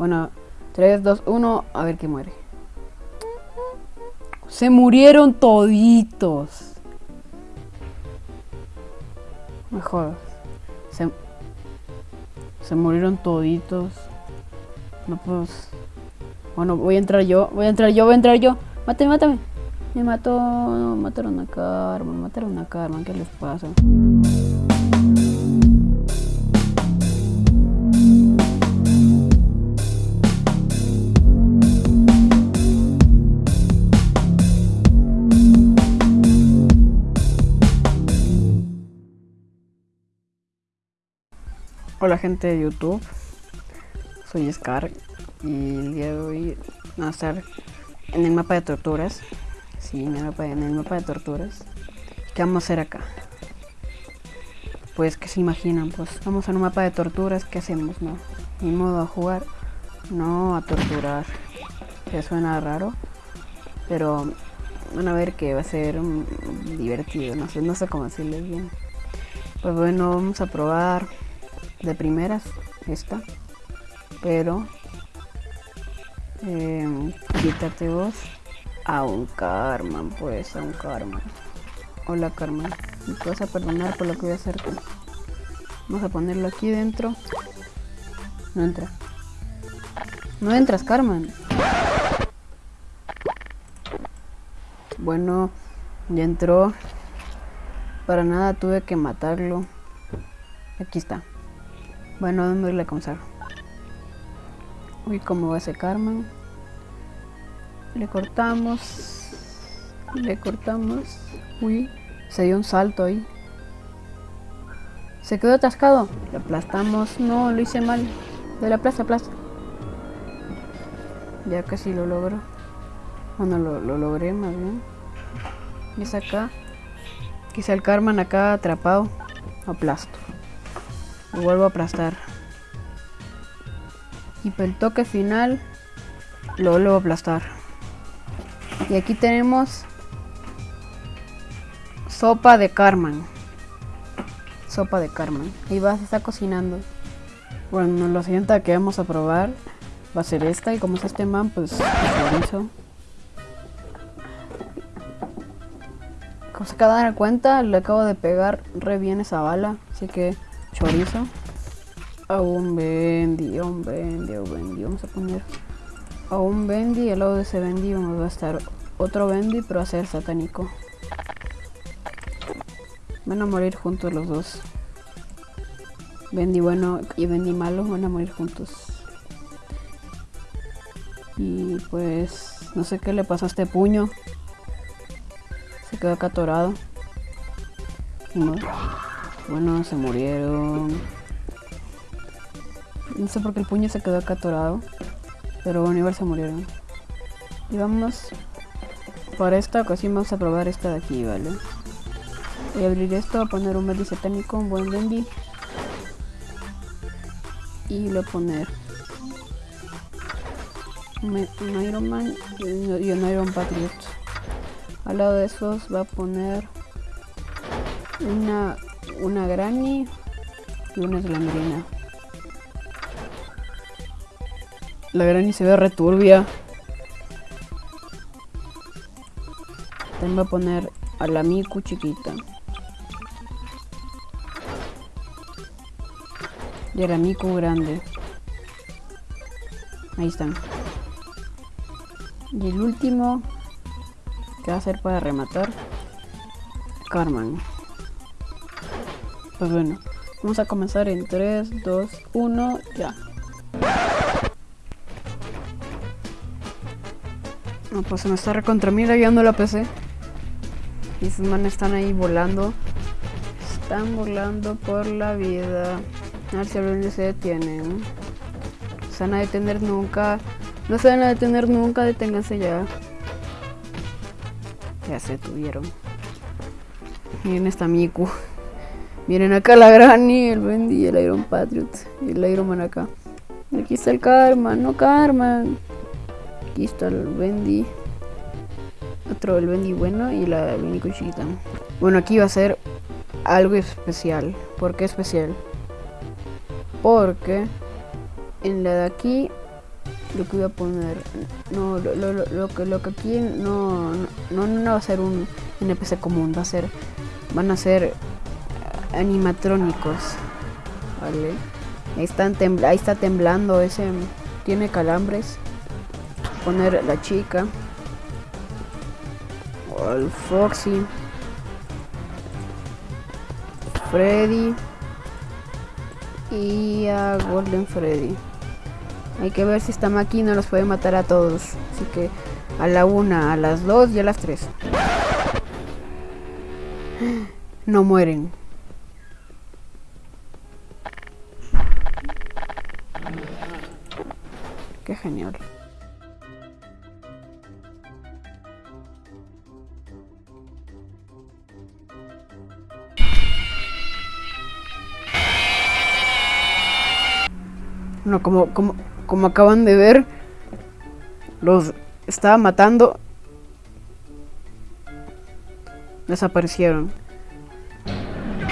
Bueno, 3, 2, 1, a ver qué muere. Se murieron toditos. Mejor. Se, se murieron toditos. No pues. Bueno, voy a entrar yo. Voy a entrar yo, voy a entrar yo. Mátame, mátame. Me mató. mataron a Carmen. Mataron a Carmen. ¿Qué les pasa? Hola gente de YouTube, soy Scar y el día de hoy vamos a estar en el mapa de torturas. Sí, en el mapa, en el mapa de torturas. ¿Qué vamos a hacer acá? Pues que se imaginan, pues vamos a un mapa de torturas, ¿qué hacemos? No, ni modo a jugar, no a torturar. Que suena raro, pero van a ver que va a ser divertido, no sé, no sé cómo decirles bien. Pues bueno, vamos a probar de primeras esta pero eh, quítate vos a un Carmen pues a un Carmen. Hola Carmen. Me puedes a perdonar por lo que voy a hacer vamos a ponerlo aquí dentro. No entra. No entras Carmen. Bueno ya entró. Para nada tuve que matarlo. Aquí está bueno, vamos a irle a comenzar. Uy, cómo va ese Carmen. Le cortamos. Le cortamos. Uy, se dio un salto ahí. Se quedó atascado. Le aplastamos. No, lo hice mal. De la plaza, plaza. Ya casi lo logro. Bueno, lo, lo logré más bien. Y es acá. Quizá el Carmen acá atrapado. Aplasto. Lo vuelvo a aplastar. Y para el toque final lo vuelvo a aplastar. Y aquí tenemos sopa de Carmen. Sopa de Carmen. Y va, se está cocinando. Bueno, la siguiente que vamos a probar va a ser esta. Y como es este man, pues chorizo. Como se acaba de dar cuenta, le acabo de pegar re bien esa bala. Así que chorizo. A un bendy, a un bendy, a bendy. Vamos a poner a un bendy al lado de ese bendy vamos a estar otro bendy, pero a ser satánico. Van a morir juntos los dos. Bendy bueno y Bendy malo van a morir juntos. Y pues no sé qué le pasó a este puño. Se quedó acá atorado. Bueno, se murieron. No sé por qué el puño se quedó acá atorado. Pero bueno, igual se murieron. Y vamos. Para esta ocasión vamos a probar esta de aquí, ¿vale? Voy a abrir esto, a poner un Bendy satánico, un buen Bendy. Y lo poner un Iron Man y un Iron Patriot. Al lado de esos va a poner una una Granny y una Slamerina. La Granny se ve returbia. También a poner a la Miku chiquita. Y a la Miku grande. Ahí están. Y el último que va a ser para rematar. Carmen. Pues bueno, vamos a comenzar en 3, 2, 1, ya. No, pues se me está recontra mí guiando la PC. Y esos manes están ahí volando. Están volando por la vida. A ver si a se detienen. Se van a detener nunca. No se van a detener nunca, deténganse ya. Ya se tuvieron. Miren esta Miku. Miren acá la Granny, el Bendy y el Iron Patriot. Y el Iron Man acá. Aquí está el Karma, no Karma. Aquí está el Bendy. Otro el Bendy bueno y la Bendy chiquita. Bueno, aquí va a ser algo especial. ¿Por qué especial? Porque en la de aquí lo que voy a poner no lo, lo, lo, que lo que aquí no no, no va a ser un NPC común va a ser van a ser animatrónicos vale ahí están ahí está temblando ese tiene calambres poner la chica el Foxy Freddy y a Golden Freddy hay que ver si esta máquina los puede matar a todos. Así que a la una, a las dos y a las tres. No mueren. Genial. No, como, como, como acaban de ver, los estaba matando. Desaparecieron.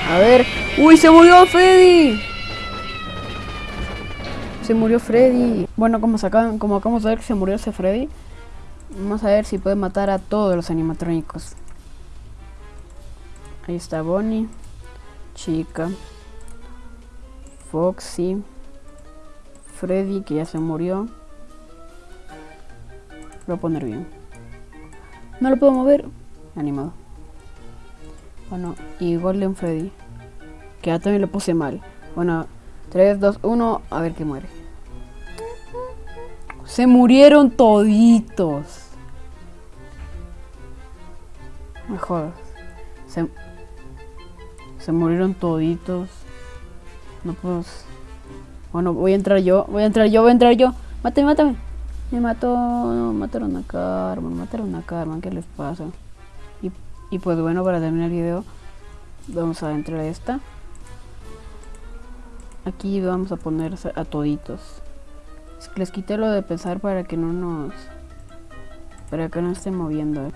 A ver. ¡Uy, se murió Freddy! Se murió Freddy. Bueno, como, acabamos de ver que se murió ese Freddy. Vamos a ver si puede matar a todos los animatrónicos. Ahí está Bonnie. Chica. Foxy. Freddy, que ya se murió. Lo voy a poner bien. No lo puedo mover. Animado. Bueno, y Golden Freddy. Que ya también lo puse mal. Bueno, 3, 2, 1. A ver qué muere. Se murieron toditos. Mejor. Se, se murieron toditos. No puedo... Bueno, voy a entrar yo, voy a entrar yo, voy a entrar yo. Mátame, mátame. Me mató, mataron a Carmen, mataron a Carmen, ¿qué les pasa? Y, y pues bueno, para terminar el video, vamos a entrar a esta. Aquí vamos a poner a toditos. Les quité lo de pensar para que no nos... Para que no estén moviendo.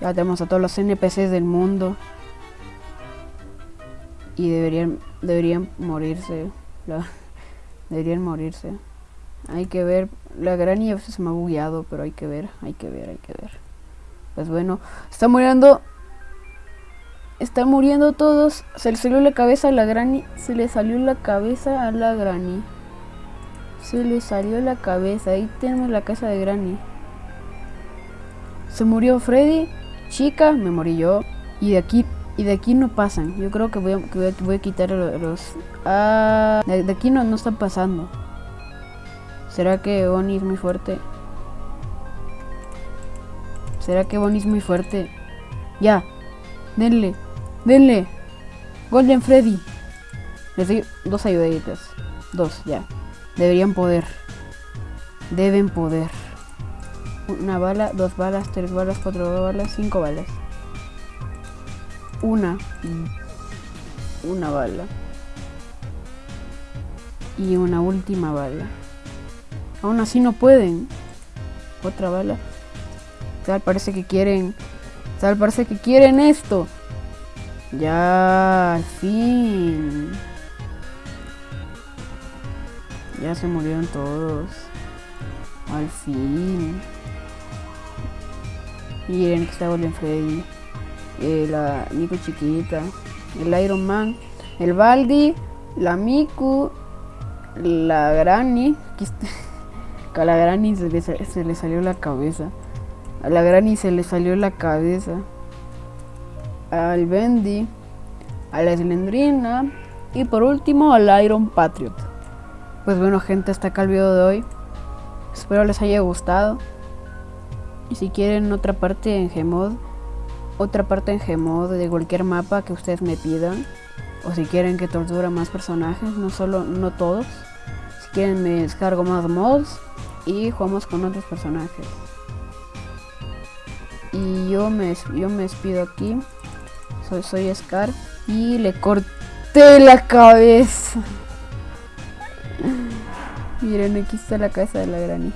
Ya tenemos a todos los NPCs del mundo. Y deberían, deberían morirse. Deberían morirse. Hay que ver. La a veces se me ha bugueado, pero hay que ver, hay que ver, hay que ver. Pues bueno, está muriendo. Está muriendo todos. Se le salió la cabeza a la granny. Se le salió la cabeza a la granny. Se le salió la cabeza. Ahí tenemos la casa de granny. Se murió Freddy. Chica, me morí yo. Y de aquí y de aquí no pasan. Yo creo que voy a, que voy a, quitar los... Ah, de, aquí no, no están pasando. ¿Será que Bonnie es muy fuerte? ¿Será que Bonnie es muy fuerte? Ya. Denle. Denle. Golden Freddy. Les doy dos ayuditas. Dos, ya. Deberían poder. Deben poder. Una bala, dos balas, tres balas, cuatro balas, cinco balas. Una. Una bala. Y una última bala. Aún así no pueden. Otra bala. Tal parece que quieren. Tal parece que quieren esto. Ya al fin ya se murieron todos. Al fin. Miren que está Golden Freddy eh, la Miku chiquita, el Iron Man, el Baldi, la Miku, la Granny, a la Granny se le, se le salió la cabeza, a la Granny se le salió la cabeza, al Bendy, a la Slendrina y por último al Iron Patriot. Pues bueno gente, hasta acá el video de hoy. Espero les haya gustado. Y si quieren otra parte en Gmod, otra parte en Gmod de cualquier mapa que ustedes me pidan. O si quieren que tortura más personajes, no solo, no todos. Si quieren me descargo más mods y jugamos con otros personajes. Y yo me, yo me despido aquí. Soy, soy Scar y le corté la cabeza. Miren, aquí está la cabeza de la granny.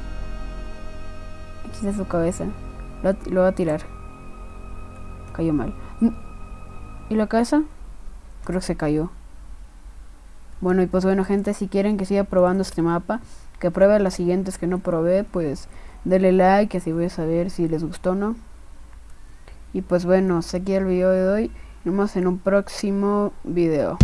Aquí está su cabeza. Lo, voy a tirar. Cayó mal. ¿Y la cabeza? Creo que se cayó. Bueno, y pues bueno, gente, si quieren que siga probando este mapa, que pruebe las siguientes que no probé, pues denle like, así voy a saber si les gustó o no. Y pues bueno, hasta aquí el video de hoy. Nos vemos en un próximo video.